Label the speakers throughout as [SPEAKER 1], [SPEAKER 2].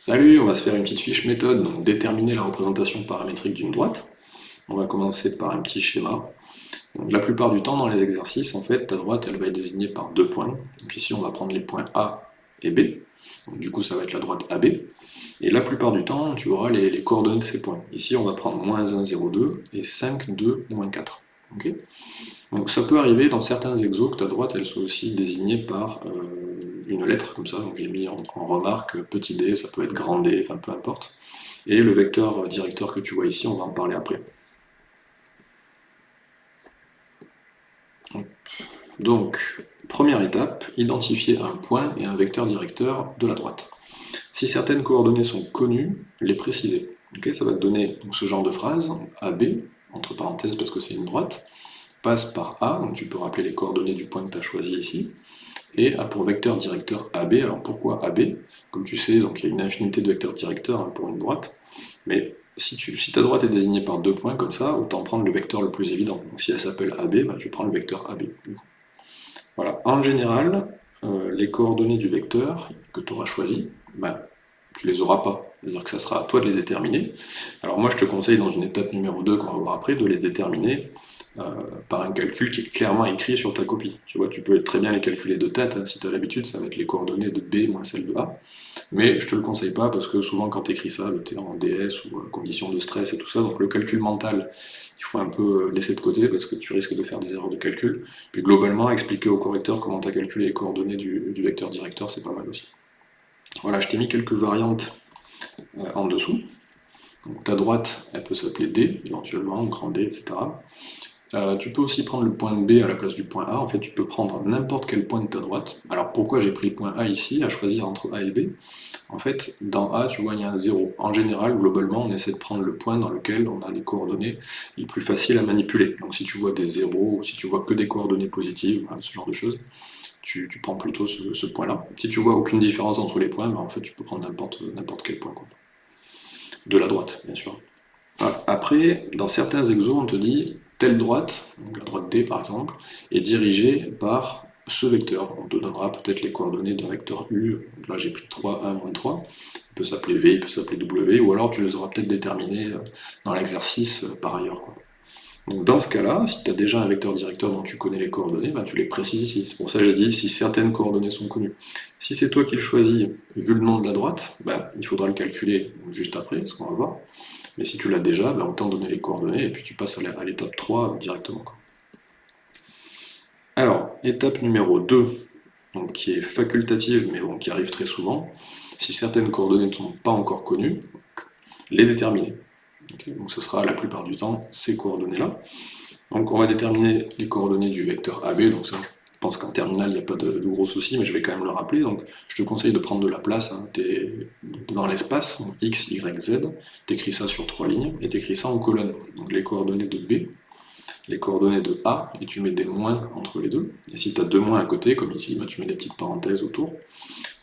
[SPEAKER 1] Salut, on va se faire une petite fiche méthode, donc déterminer la représentation paramétrique d'une droite. On va commencer par un petit schéma. la plupart du temps, dans les exercices, en fait, ta droite, elle va être désignée par deux points. Donc ici, on va prendre les points A et B. du coup, ça va être la droite AB. Et la plupart du temps, tu auras les, coordonnées de ces points. Ici, on va prendre moins 1, 0, 2 et 5, 2, moins 4. donc ça peut arriver dans certains exos que ta droite, elle soit aussi désignée par euh, une lettre comme ça, donc j'ai mis en, remarque petit d, ça peut être grand D, enfin peu importe. Et le vecteur directeur que tu vois ici, on va en parler après. Donc, première étape, identifier un point et un vecteur directeur de la droite. Si certaines coordonnées sont connues, les préciser. ça va te donner ce genre de phrase, AB, entre parenthèses parce que c'est une droite, passe par A, donc tu peux rappeler les coordonnées du point que tu as choisi ici, et a pour vecteur directeur AB. Alors pourquoi AB Comme tu sais, donc il y a une infinité de vecteurs directeurs hein, pour une droite, mais si, tu, si, ta droite est désignée par deux points comme ça, autant prendre le vecteur le plus évident. Donc si elle s'appelle AB, bah, tu prends le vecteur AB. Voilà. En général, euh, les coordonnées du vecteur que tu auras choisi, bah, tu les auras pas. C'est-à-dire que ça sera à toi de les déterminer. Alors moi je te conseille dans une étape numéro 2 qu'on va voir après, de les déterminer par un calcul qui est clairement écrit sur ta copie. Tu vois, tu peux très bien les calculer de tête, hein. si tu as l'habitude, ça va être les coordonnées de B moins celles de A, mais je te le conseille pas parce que souvent quand tu écris ça, tu es en DS ou en condition de stress et tout ça, donc le calcul mental, il faut un peu laisser de côté parce que tu risques de faire des erreurs de calcul. Puis globalement, expliquer au correcteur comment tu as calculé les coordonnées du, vecteur directeur, c'est pas mal aussi. Voilà, je t'ai mis quelques variantes euh, en dessous. Donc ta droite, elle peut s'appeler D, éventuellement, grand D, etc. Euh, tu peux aussi prendre le point B à la place du point A, en fait tu peux prendre n'importe quel point de ta droite. Alors pourquoi j'ai pris le point A ici, à choisir entre A et B? En fait, dans A, tu vois, il y a un 0. En général, globalement, on essaie de prendre le point dans lequel on a les coordonnées les plus faciles à manipuler. Donc si tu vois des zéros, si tu vois que des coordonnées positives, ce genre de choses, tu, prends plutôt ce, point-là. Si tu vois aucune différence entre les points, ben, en fait tu peux prendre n'importe quel point. De la droite, bien sûr. Après, dans certains exos, on te dit telle droite, la droite D par exemple, est dirigée par ce vecteur. On te donnera peut-être les coordonnées d'un vecteur U, là j'ai pris 3, 1, moins 3, il peut s'appeler V, il peut s'appeler W, ou alors tu les auras peut-être déterminés euh, dans l'exercice euh, par ailleurs. Donc dans ce cas-là, si tu as déjà un vecteur directeur dont tu connais les coordonnées, ben, tu les précises ici. C'est pour ça que j'ai dit si certaines coordonnées sont connues. Si c'est toi qui le choisis, vu le nom de la droite, ben, il faudra le calculer juste après, ce qu'on va voir. Mais si tu l'as déjà, ben, autant donner les coordonnées, et puis tu passes à l'étape 3 directement. Alors, étape numéro 2, donc, qui est facultative, mais qui arrive très souvent, si certaines coordonnées ne sont pas encore connues, les déterminer. donc ce sera la plupart du temps ces coordonnées-là. Donc on va déterminer les coordonnées du vecteur AB, donc ça je pense qu'en terminale, il n'y a pas de, gros soucis, mais je vais quand même le rappeler. Donc, je te conseille de prendre de la place. Hein. dans l'espace, x, y, z, tu écris ça sur trois lignes, et tu écris ça en colonne. Donc, les coordonnées de B, les coordonnées de A, et tu mets des moins entre les deux. Et si tu as deux moins à côté, comme ici, bah, tu mets des petites parenthèses autour.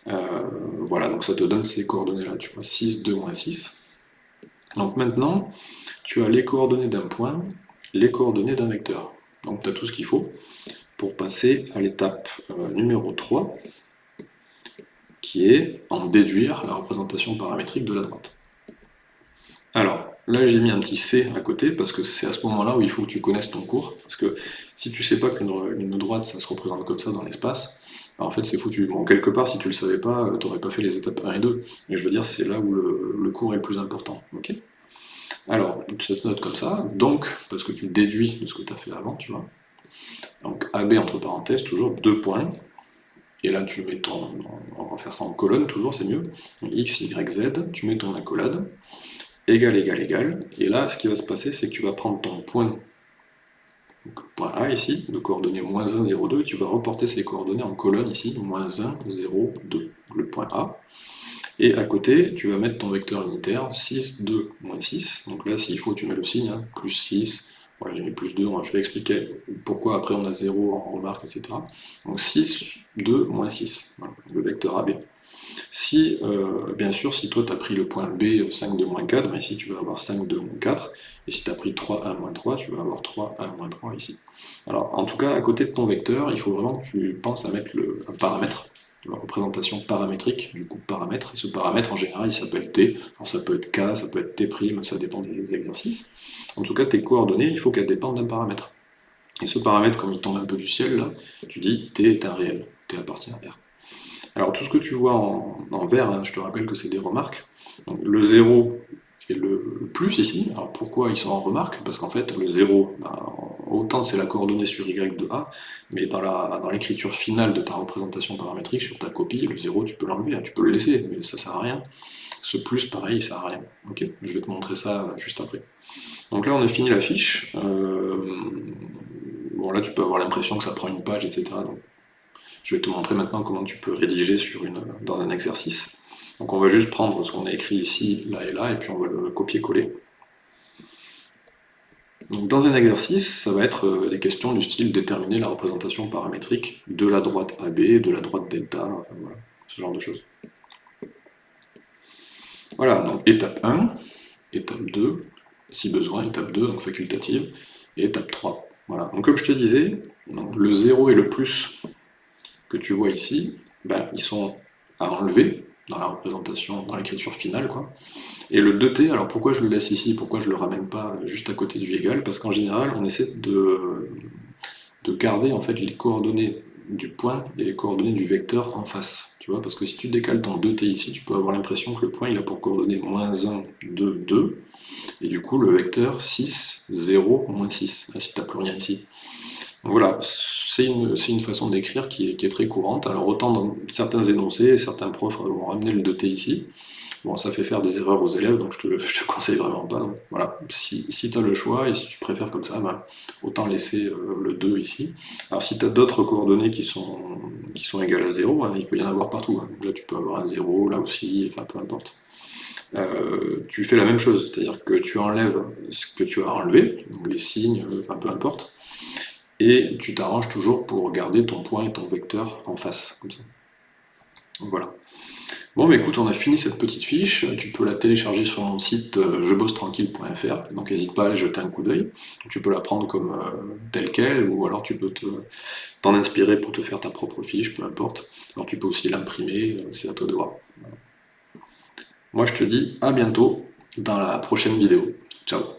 [SPEAKER 1] Euh, voilà, donc ça te donne ces coordonnées-là. Tu vois, 6, 2, moins 6. Donc maintenant, tu as les coordonnées d'un point, les coordonnées d'un vecteur. Donc tu as tout ce qu'il faut pour passer à l'étape euh, numéro 3, qui est en déduire la représentation paramétrique de la droite. Alors, là j'ai mis un petit C à côté, parce que c'est à ce moment-là où il faut que tu connaisses ton cours, parce que si tu sais pas qu'une droite, ça se représente comme ça dans l'espace, en fait c'est foutu. Bon, quelque part, si tu le savais pas, euh, tu n'aurais pas fait les étapes 1 et 2, mais je veux dire, c'est là où le, cours est le plus important. ok? Alors, ça se note comme ça, donc, parce que tu déduis de ce que tu as fait avant, tu vois, donc AB entre parenthèses, toujours deux points. Et là, tu mets ton... On va faire ça en colonne, toujours, c'est mieux. X, Y, Z, tu mets ton accolade. Égal, égal, égal. Et là, ce qui va se passer, c'est que tu vas prendre ton point, point A ici, de coordonnées moins 1, 0, 2, et tu vas reporter ces coordonnées en colonne ici, moins 1, 0, 2, le point A. Et à côté, tu vas mettre ton vecteur unitaire, 6, 2, moins 6. Donc là, s'il faut, tu mets le signe, hein, plus 6, voilà, j'ai mis plus 2, je vais expliquer pourquoi après on a 0 en remarque, etc. Donc 6, 2, moins 6, le vecteur AB. Si, euh, bien sûr, si toi tu as pris le point B, 5, 2, moins 4, ben ici tu vas avoir 5, 2, moins 4, et si tu as pris 3, 1, moins 3, tu vas avoir 3, 1, moins 3 ici. Alors, en tout cas, à côté de ton vecteur, il faut vraiment que tu penses à mettre le, un paramètre, la représentation paramétrique du coup paramètre. Et ce paramètre, en général, il s'appelle t. Alors ça peut être k, ça peut être t', ça dépend des exercices. En tout cas, tes coordonnées, il faut qu'elles dépendent d'un paramètre. Et ce paramètre, comme il tombe un peu du ciel, là, tu dis t est un réel, t appartient à R. Alors tout ce que tu vois en, vert, hein, je te rappelle que c'est des remarques. le 0 et le plus ici, alors pourquoi ils sont en remarque Parce qu'en fait, le 0, ben, autant c'est la coordonnée sur y de A, mais dans l'écriture finale de ta représentation paramétrique, sur ta copie, le 0, tu peux l'enlever, hein, tu peux le laisser, mais ça sert à rien. Ce plus, pareil, ça sert à rien. Je vais te montrer ça juste après. Donc là, on a fini la fiche. Euh, bon, là, tu peux avoir l'impression que ça prend une page, etc. Donc, je vais te montrer maintenant comment tu peux rédiger sur une, dans un exercice. Donc on va juste prendre ce qu'on a écrit ici, là et là, et puis on va le copier-coller. Dans un exercice, ça va être euh, des questions du style déterminer la représentation paramétrique de la droite AB, de la droite delta, euh, ce genre de choses. Voilà, donc étape 1, étape 2, si besoin, étape 2, donc facultative, et étape 3. Voilà, donc comme je te disais, le 0 et le plus que tu vois ici, ben, ils sont à enlever dans la représentation, dans l'écriture finale, quoi. Et le 2t, alors pourquoi je le laisse ici, pourquoi je le ramène pas juste à côté du égal Parce qu'en général, on essaie de, de garder en fait les coordonnées du point et les coordonnées du vecteur en face. Tu vois, parce que si tu décales ton 2t ici, tu peux avoir l'impression que le point il a pour coordonnées moins 1, 2, 2, et du coup le vecteur 6, 0, moins 6, si tu n'as plus rien ici. Donc voilà, c'est une, façon d'écrire qui, est très courante. Alors autant dans certains énoncés, certains profs vont ramener le 2t ici, bon ça fait faire des erreurs aux élèves, donc je te, conseille vraiment pas. voilà, si, tu as le choix et si tu préfères comme ça, ben, autant laisser euh, le 2 ici. Alors si tu as d'autres coordonnées qui sont, égales à 0, hein, il peut y en avoir partout. Hein. là tu peux avoir un 0, là aussi, peu importe. Euh, tu fais la même chose, c'est-à-dire que tu enlèves ce que tu as enlevé, les signes, euh, peu importe, et tu t'arranges toujours pour garder ton point et ton vecteur en face, voilà. Bon, écoute, on a fini cette petite fiche, tu peux la télécharger sur mon site euh, jebossetranquille.fr, donc n'hésite pas à aller jeter un coup d'œil. Tu peux la prendre comme euh, telle qu'elle, ou alors tu peux t'en inspirer pour te faire ta propre fiche, peu importe. Alors tu peux aussi l'imprimer, euh, c'est à toi de voir. Moi je te dis à bientôt dans la prochaine vidéo. Ciao